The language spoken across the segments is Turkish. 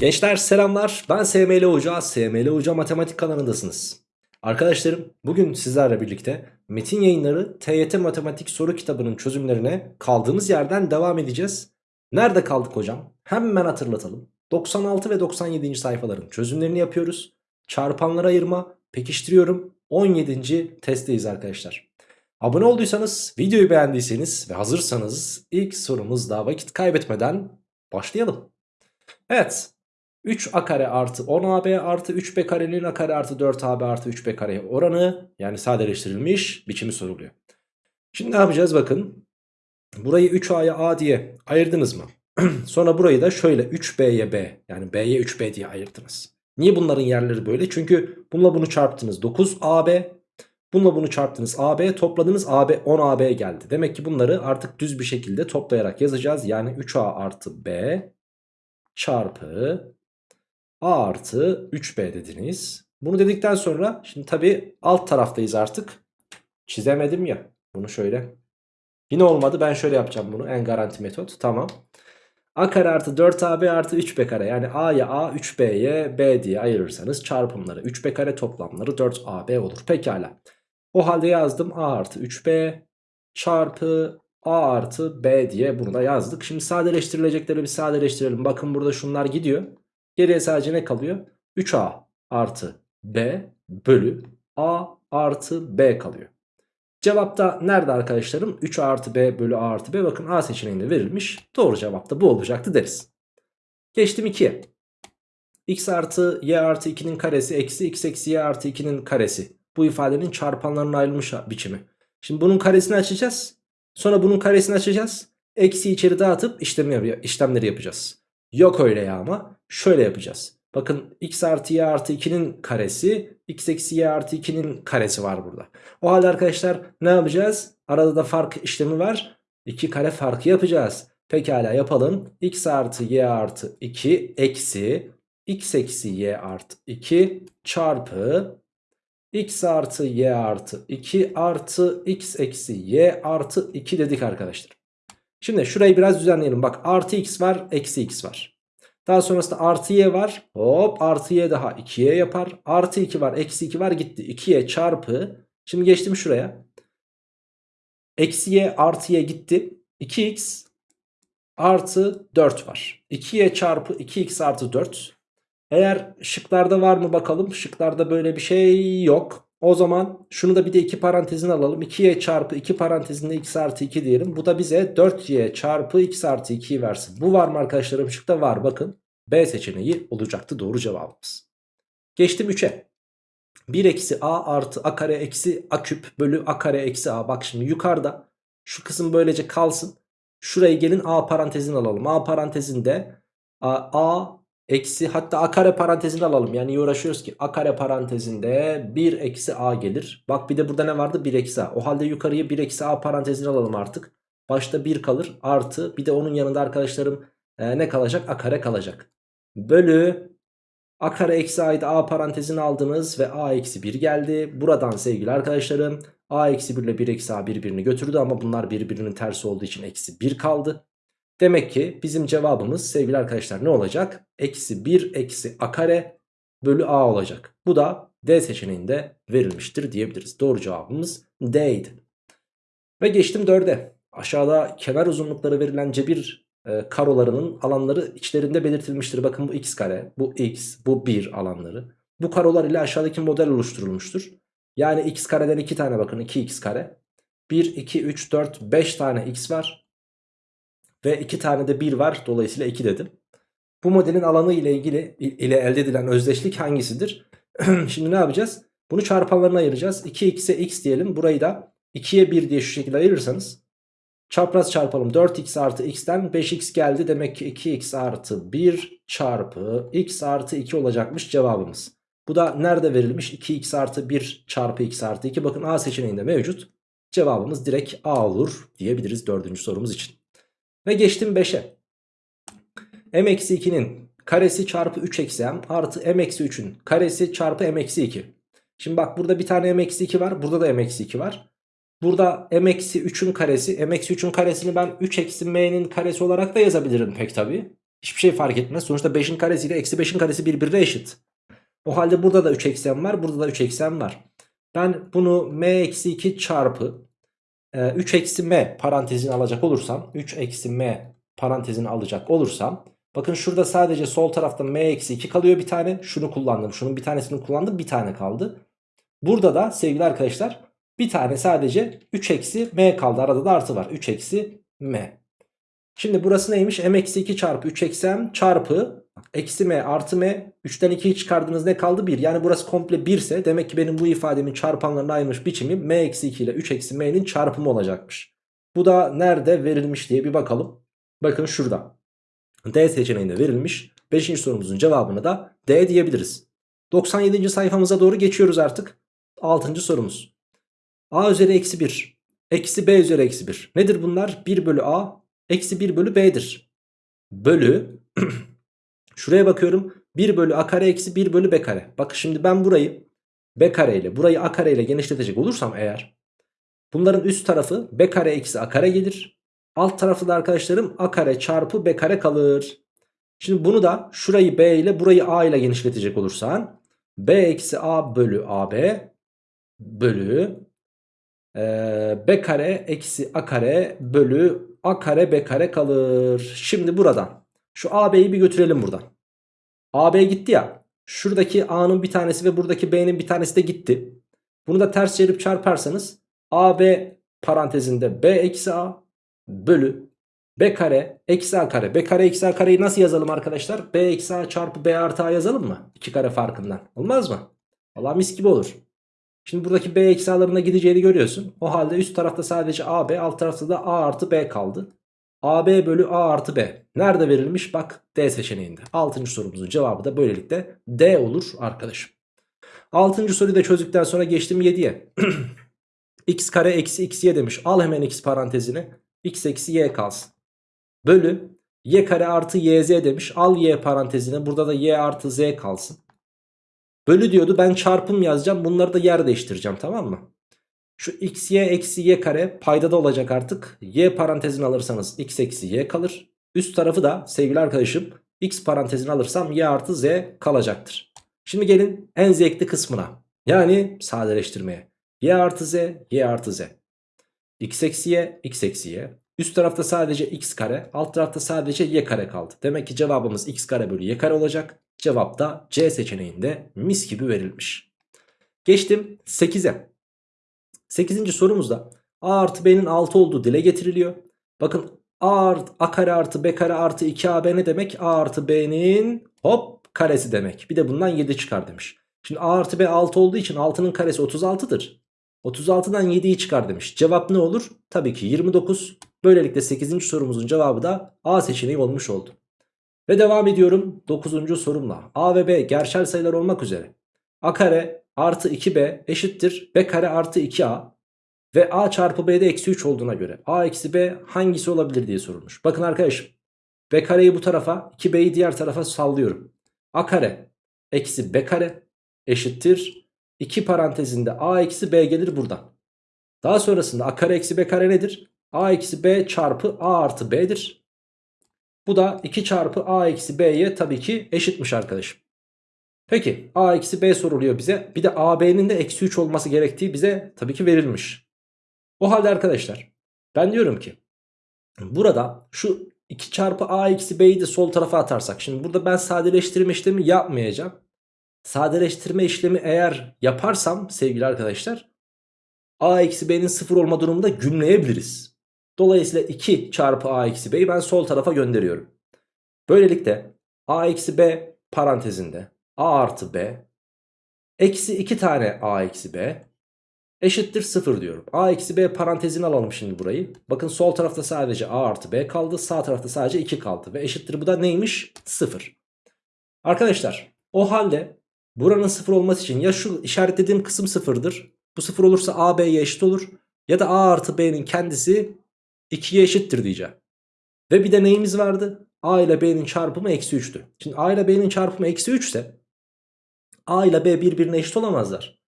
Gençler selamlar ben SML Hoca, SML Hoca Matematik kanalındasınız. Arkadaşlarım bugün sizlerle birlikte Metin Yayınları TYT Matematik soru kitabının çözümlerine kaldığımız yerden devam edeceğiz. Nerede kaldık hocam? Hemen hatırlatalım. 96 ve 97. sayfaların çözümlerini yapıyoruz. Çarpanlara ayırma, pekiştiriyorum. 17. testteyiz arkadaşlar. Abone olduysanız, videoyu beğendiyseniz ve hazırsanız ilk sorumuzda vakit kaybetmeden başlayalım. Evet 3a kare artı 10ab artı 3b karenin a kare artı 4ab artı 3b kare oranı yani sadeleştirilmiş biçimi soruluyor. Şimdi ne yapacağız bakın. Burayı 3a'ya a diye ayırdınız mı? Sonra burayı da şöyle 3b'ye b yani b'ye 3b diye ayırdınız. Niye bunların yerleri böyle? Çünkü bununla bunu çarptınız 9ab. Bununla bunu çarptınız ab topladınız ab 10ab geldi. Demek ki bunları artık düz bir şekilde toplayarak yazacağız. Yani 3a artı b çarpı a artı 3b dediniz. Bunu dedikten sonra şimdi tabi alt taraftayız artık. Çizemedim ya bunu şöyle. Yine olmadı ben şöyle yapacağım bunu en garanti metot tamam. a kare artı 4ab artı 3b kare yani a'ya a 3b'ye b diye ayırırsanız çarpımları 3b kare toplamları 4ab olur. Pekala. O halde yazdım a artı 3b çarpı a artı b diye bunu da yazdık. Şimdi sadeleştirilecekleri bir sadeleştirelim. Bakın burada şunlar gidiyor. Geriye sadece ne kalıyor? 3a artı b bölü a artı b kalıyor. Cevapta nerede arkadaşlarım? 3a artı b bölü a artı b. Bakın a seçeneğinde verilmiş. Doğru cevap da bu olacaktı deriz. Geçtim 2'ye. x artı y artı 2'nin karesi eksi x eksi y artı 2'nin karesi. Bu ifadenin çarpanlarına ayrılmış biçimi. Şimdi bunun karesini açacağız. Sonra bunun karesini açacağız. Eksi içeri dağıtıp işlemi, işlemleri yapacağız. Yok öyle ya ama şöyle yapacağız. Bakın x artı y artı 2'nin karesi x eksi y artı 2'nin karesi var burada. O halde arkadaşlar ne yapacağız? Arada da fark işlemi var. 2 kare farkı yapacağız. Pekala yapalım. x artı y artı 2 eksi x eksi y artı 2 çarpı x artı y artı 2 artı x eksi y artı 2 dedik arkadaşlar. Şimdi şurayı biraz düzenleyelim. Bak artı x var eksi x var. Daha sonrasında artı y var. Hop artı y daha 2y yapar. Artı 2 var eksi 2 var gitti. 2y çarpı. Şimdi geçtim şuraya. Eksi y artı y gitti. 2x artı 4 var. 2y çarpı 2x artı 4. Eğer şıklarda var mı bakalım. Şıklarda böyle bir şey yok. O zaman şunu da bir de 2 parantezine alalım. 2y çarpı 2 parantezinde x artı 2 diyelim. Bu da bize 4y çarpı x artı 2'yi versin. Bu var mı arkadaşlarım? Şıkta var bakın. B seçeneği olacaktı doğru cevabımız. Geçtim 3'e. 1 eksi a artı a kare eksi a küp bölü a kare eksi a. Bak şimdi yukarıda şu kısım böylece kalsın. Şuraya gelin a parantezini alalım. A parantezinde a, a eksi hatta a kare parantezini alalım. Yani iyi uğraşıyoruz ki a kare parantezinde 1 eksi a gelir. Bak bir de burada ne vardı? 1 eksi a. O halde yukarıya 1 eksi a parantezini alalım artık. Başta 1 kalır artı bir de onun yanında arkadaşlarım e, ne kalacak? A kare kalacak. Bölü a kare eksi a'yı da a parantezini aldınız ve a eksi 1 geldi. Buradan sevgili arkadaşlarım a eksi 1 ile 1 eksi a birbirini götürdü ama bunlar birbirinin tersi olduğu için eksi 1 kaldı. Demek ki bizim cevabımız sevgili arkadaşlar ne olacak? Eksi 1 eksi a kare bölü a olacak. Bu da D seçeneğinde verilmiştir diyebiliriz. Doğru cevabımız D'ydi. Ve geçtim 4'e. Aşağıda kenar uzunlukları verilen cebir e, karolarının alanları içlerinde belirtilmiştir. Bakın bu x kare, bu x, bu 1 alanları. Bu karolar ile aşağıdaki model oluşturulmuştur. Yani x kareden 2 tane bakın 2x kare. 1, 2, 3, 4, 5 tane x var. Ve 2 tane de 1 var. Dolayısıyla 2 dedim. Bu modelin alanı ile ilgili ile elde edilen özdeşlik hangisidir? Şimdi ne yapacağız? Bunu çarpanlarına ayıracağız. 2x'e x diyelim. Burayı da 2'ye 1 diye şu şekilde ayırırsanız çapraz çarpalım. 4x artı x'ten 5x geldi. Demek ki 2x artı 1 çarpı x artı 2 olacakmış cevabımız. Bu da nerede verilmiş? 2x artı 1 çarpı x artı 2. Bakın A seçeneğinde mevcut. Cevabımız direkt A olur diyebiliriz dördüncü sorumuz için. Ve geçtim 5'e. m-2'nin karesi çarpı 3 eksi m artı m-3'ün karesi çarpı m-2. Şimdi bak burada bir tane m-2 var. Burada da m-2 var. Burada m-3'ün karesi. m-3'ün karesini ben 3 eksi m'nin karesi olarak da yazabilirim pek tabi. Hiçbir şey fark etmez. Sonuçta 5'in karesi ile eksi 5'in karesi birbirine eşit. O halde burada da 3 eksen var. Burada da 3 eksen var. Ben bunu m eksi 2 çarpı e, 3 eksi m parantezini alacak olursam 3 eksi m parantezini alacak olursam bakın şurada sadece sol tarafta m eksi 2 kalıyor bir tane. Şunu kullandım. Şunun bir tanesini kullandım. Bir tane kaldı. Burada da sevgili arkadaşlar bir tane sadece 3 eksi m kaldı. Arada da artı var. 3 eksi m. Şimdi burası neymiş? m eksi 2 çarpı 3 eksi m çarpı eksi m artı m. 3'ten 2'yi çıkardınız ne kaldı? 1. Yani burası komple 1 ise demek ki benim bu ifademin çarpanlarına ayrılmış biçimi m eksi 2 ile 3 eksi m'nin çarpımı olacakmış. Bu da nerede verilmiş diye bir bakalım. Bakın şurada. D seçeneğinde verilmiş. 5. sorumuzun cevabını da D diyebiliriz. 97. sayfamıza doğru geçiyoruz artık. 6. sorumuz. A üzeri eksi 1. Eksi B üzeri eksi 1. Nedir bunlar? 1 bölü A eksi 1 bölü B'dir. Bölü şuraya bakıyorum 1 bölü A kare eksi 1 bölü B kare. Bak şimdi ben burayı B kare ile burayı A kare ile genişletecek olursam eğer bunların üst tarafı B kare eksi A kare gelir. Alt tarafı da arkadaşlarım A kare çarpı B kare kalır. Şimdi bunu da şurayı B ile burayı A ile genişletecek olursan B eksi A bölü AB bölü e, B kare eksi A kare bölü A kare B kare kalır. Şimdi buradan şu AB'yi bir götürelim buradan. AB gitti ya. Şuradaki A'nın bir tanesi ve buradaki B'nin bir tanesi de gitti. Bunu da ters çevirip çarparsanız AB parantezinde B eksi A bölü B kare eksi A kare. B kare eksi A kareyi nasıl yazalım arkadaşlar? B eksi A çarpı B artı A yazalım mı? 2 kare farkından. Olmaz mı? Valla mis gibi olur. Şimdi buradaki B eksi A'larına gideceğini görüyorsun. O halde üst tarafta sadece AB alt tarafta da A artı B kaldı. AB bölü A artı B. Nerede verilmiş? Bak D seçeneğinde. 6. sorumuzun cevabı da böylelikle D olur arkadaşım. 6. soruyu da çözdükten sonra geçtim 7'ye. x kare eksi x y demiş. Al hemen x parantezini. x eksi y kalsın. Bölü y kare artı yz demiş. Al y parantezini. Burada da y artı z kalsın. Bölü diyordu ben çarpım yazacağım. Bunları da yer değiştireceğim tamam mı? Şu x y eksi y kare paydada olacak artık. Y parantezini alırsanız x eksi y kalır. Üst tarafı da sevgili arkadaşım x parantezini alırsam y artı z kalacaktır. Şimdi gelin en zevkli kısmına. Yani sadeleştirmeye. y artı z, y artı z. x eksi y, x eksi y. Üst tarafta sadece x kare, alt tarafta sadece y kare kaldı. Demek ki cevabımız x kare bölü y kare olacak. Cevap da C seçeneğinde mis gibi verilmiş. Geçtim 8'e. 8. sorumuzda A artı B'nin 6 olduğu dile getiriliyor. Bakın A, art, A kare artı B kare artı 2AB ne demek? A artı B'nin hop karesi demek. Bir de bundan 7 çıkar demiş. Şimdi A artı B 6 olduğu için 6'nın karesi 36'dır. 36'dan 7'yi çıkar demiş. Cevap ne olur? Tabii ki 29. Böylelikle 8. sorumuzun cevabı da A seçeneği olmuş oldu. Ve devam ediyorum 9. sorumla. A ve B gerçel sayılar olmak üzere. A kare artı 2B eşittir B kare artı 2A. Ve A çarpı B'de eksi 3 olduğuna göre A eksi B hangisi olabilir diye sorulmuş. Bakın arkadaşım B kareyi bu tarafa 2B'yi diğer tarafa sallıyorum. A kare eksi B kare eşittir 2 parantezinde A eksi B gelir buradan. Daha sonrasında A kare eksi B kare nedir? A eksi B çarpı A artı B'dir. Bu da 2 çarpı A eksi B'ye tabii ki eşitmiş arkadaşım. Peki A eksi B soruluyor bize. Bir de AB'nin de eksi 3 olması gerektiği bize tabii ki verilmiş. O halde arkadaşlar ben diyorum ki burada şu 2 çarpı A eksi B'yi de sol tarafa atarsak. Şimdi burada ben sadeleştirme işlemi yapmayacağım. Sadeleştirme işlemi eğer yaparsam sevgili arkadaşlar A eksi B'nin 0 olma durumunda gümleyebiliriz. Dolayısıyla 2 çarpı A eksi B'yi ben sol tarafa gönderiyorum. Böylelikle A eksi B parantezinde A artı B eksi 2 tane A eksi B eşittir 0 diyorum. A eksi B parantezini alalım şimdi burayı. Bakın sol tarafta sadece A artı B kaldı. Sağ tarafta sadece 2 kaldı. Ve eşittir bu da neymiş? 0. Arkadaşlar o halde buranın 0 olması için ya şu işaretlediğim kısım 0'dır. Bu 0 olursa A B'ye eşit olur. Ya da A artı B'nin kendisi 2'ye eşittir diyeceğim. Ve bir de neyimiz vardı? A ile B'nin çarpımı eksi 3'tü. Şimdi A ile B'nin çarpımı eksi 3 ise A ile B birbirine eşit olamazlar.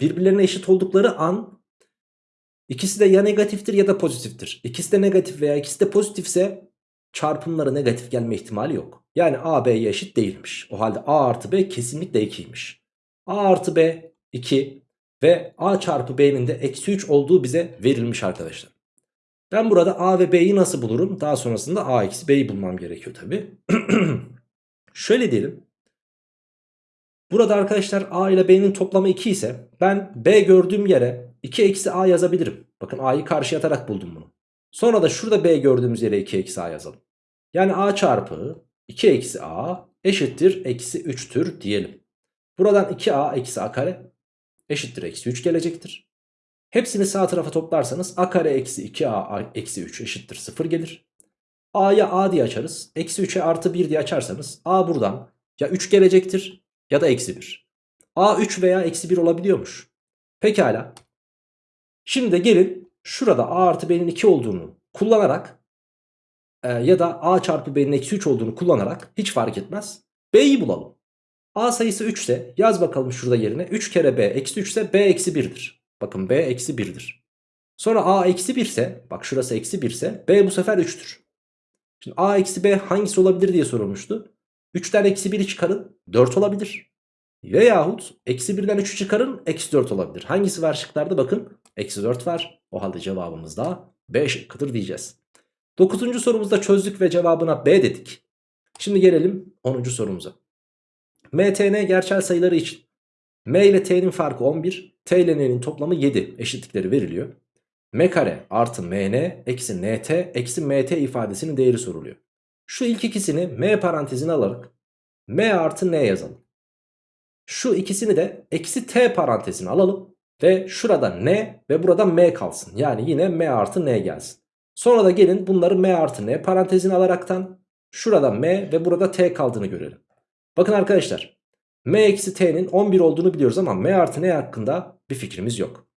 Birbirlerine eşit oldukları an ikisi de ya negatiftir ya da pozitiftir. İkisi de negatif veya ikisi de pozitifse çarpımları negatif gelme ihtimali yok. Yani A B'ye eşit değilmiş. O halde A artı B kesinlikle 2'ymiş. A artı B 2 ve A çarpı B'nin de eksi 3 olduğu bize verilmiş arkadaşlar. Ben burada A ve B'yi nasıl bulurum? Daha sonrasında A eksi B'yi bulmam gerekiyor tabi. Şöyle diyelim. Burada arkadaşlar A ile B'nin toplamı 2 ise ben B gördüğüm yere 2 eksi A yazabilirim. Bakın A'yı karşıya atarak buldum bunu. Sonra da şurada B gördüğümüz yere 2 eksi A yazalım. Yani A çarpı 2 eksi A eşittir eksi 3'tür diyelim. Buradan 2A eksi A kare eşittir eksi 3 gelecektir. Hepsini sağ tarafa toplarsanız A kare eksi 2A eksi 3 eşittir 0 gelir. A'ya A diye açarız. Eksi 3'e artı 1 diye açarsanız A buradan ya 3 gelecektir ya da eksi 1. A 3 veya eksi 1 olabiliyormuş. Pekala. Şimdi de gelin şurada A artı B'nin 2 olduğunu kullanarak e, ya da A çarpı B'nin eksi 3 olduğunu kullanarak hiç fark etmez. B'yi bulalım. A sayısı 3 ise yaz bakalım şurada yerine 3 kere B eksi 3 ise B eksi 1'dir. Bakın B eksi 1'dir. Sonra A eksi 1 ise bak şurası eksi 1 ise B bu sefer 3'tür. Şimdi A eksi B hangisi olabilir diye sorulmuştu. 3'ten eksi 1'i çıkarın 4 olabilir. Veyahut eksi 1'den 3'ü çıkarın eksi 4 olabilir. Hangisi var şıklarda bakın eksi 4 var. O halde cevabımız da B şıkkıdır diyeceğiz. 9. sorumuzda çözdük ve cevabına B dedik. Şimdi gelelim 10. sorumuza. MTN gerçel sayıları için M ile T'nin farkı 11, T ile N'nin toplamı 7 eşitlikleri veriliyor. M kare artı MN eksi NT eksi MT ifadesinin değeri soruluyor. Şu ilk ikisini M parantezine alarak M artı N yazalım. Şu ikisini de eksi T parantezine alalım. Ve şurada N ve burada M kalsın. Yani yine M artı N gelsin. Sonra da gelin bunları M artı N parantezine alaraktan şurada M ve burada T kaldığını görelim. Bakın arkadaşlar M eksi T'nin 11 olduğunu biliyoruz ama M artı N hakkında bir fikrimiz yok.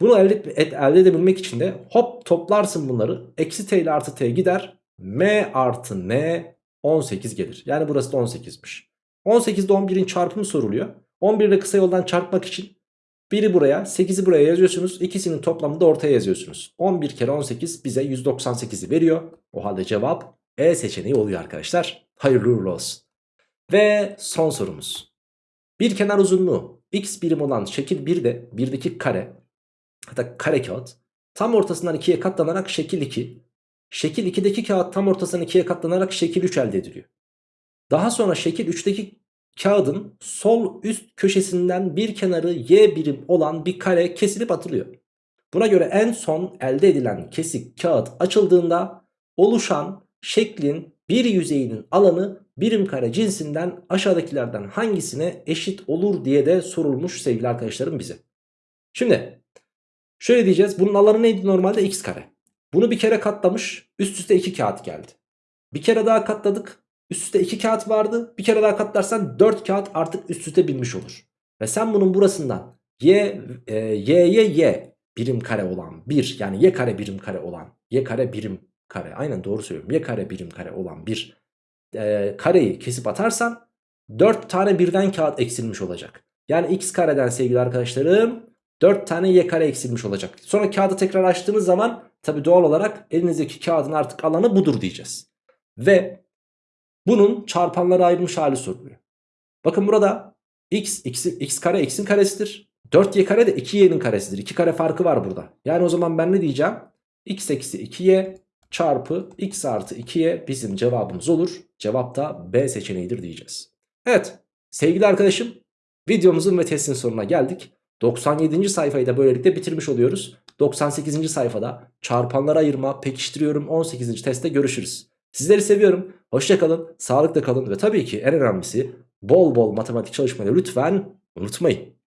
Bunu elde, elde edebilmek için de hop toplarsın bunları. Eksi T ile artı T gider. M artı N 18 gelir. Yani burası da 18'miş. 18'de 11'in çarpımı soruluyor. 11 ile kısa yoldan çarpmak için biri buraya 8'i buraya yazıyorsunuz. İkisinin toplamını da ortaya yazıyorsunuz. 11 kere 18 bize 198'i veriyor. O halde cevap E seçeneği oluyor arkadaşlar. Hayırlı uğurlu olsun. Ve son sorumuz. Bir kenar uzunluğu x birim olan şekil 1'de 1'deki kare hatta kare kağıt tam ortasından 2'ye katlanarak şekil 2. Şekil 2'deki kağıt tam ortasından 2'ye katlanarak şekil 3 elde ediliyor. Daha sonra şekil 3'teki kağıdın sol üst köşesinden bir kenarı y birim olan bir kare kesilip atılıyor. Buna göre en son elde edilen kesik kağıt açıldığında oluşan şeklin bir yüzeyinin alanı birim kare cinsinden aşağıdakilerden hangisine eşit olur diye de sorulmuş sevgili arkadaşlarım bize. Şimdi şöyle diyeceğiz bunun alanı neydi normalde x kare. Bunu bir kere katlamış üst üste iki kağıt geldi. Bir kere daha katladık üst üste iki kağıt vardı. Bir kere daha katlarsan 4 kağıt artık üst üste binmiş olur. Ve sen bunun burasından y, e, y'ye y birim kare olan 1 yani y kare birim kare olan y kare birim kare aynen doğru söylüyorum y kare birim kare olan bir e, kareyi kesip atarsan 4 tane birden kağıt eksilmiş olacak. Yani x kareden sevgili arkadaşlarım 4 tane y kare eksilmiş olacak. Sonra kağıdı tekrar açtığınız zaman tabi doğal olarak elinizdeki kağıdın artık alanı budur diyeceğiz. Ve bunun çarpanlara ayrılmış hali soruluyor. Bakın burada x, x, x kare x'in karesidir. 4y kare de 2y'nin karesidir. 2 kare farkı var burada. Yani o zaman ben ne diyeceğim? x eksi 2y çarpı x artı 2y bizim cevabımız olur. Cevap da B seçeneğidir diyeceğiz. Evet sevgili arkadaşım videomuzun ve testin sonuna geldik. 97. sayfayı da böylelikle bitirmiş oluyoruz. 98. sayfada çarpanlara ayırma pekiştiriyorum 18. testte görüşürüz. Sizleri seviyorum. Hoşçakalın, sağlıkla kalın ve tabii ki en önemlisi bol bol matematik çalışmayı lütfen unutmayın.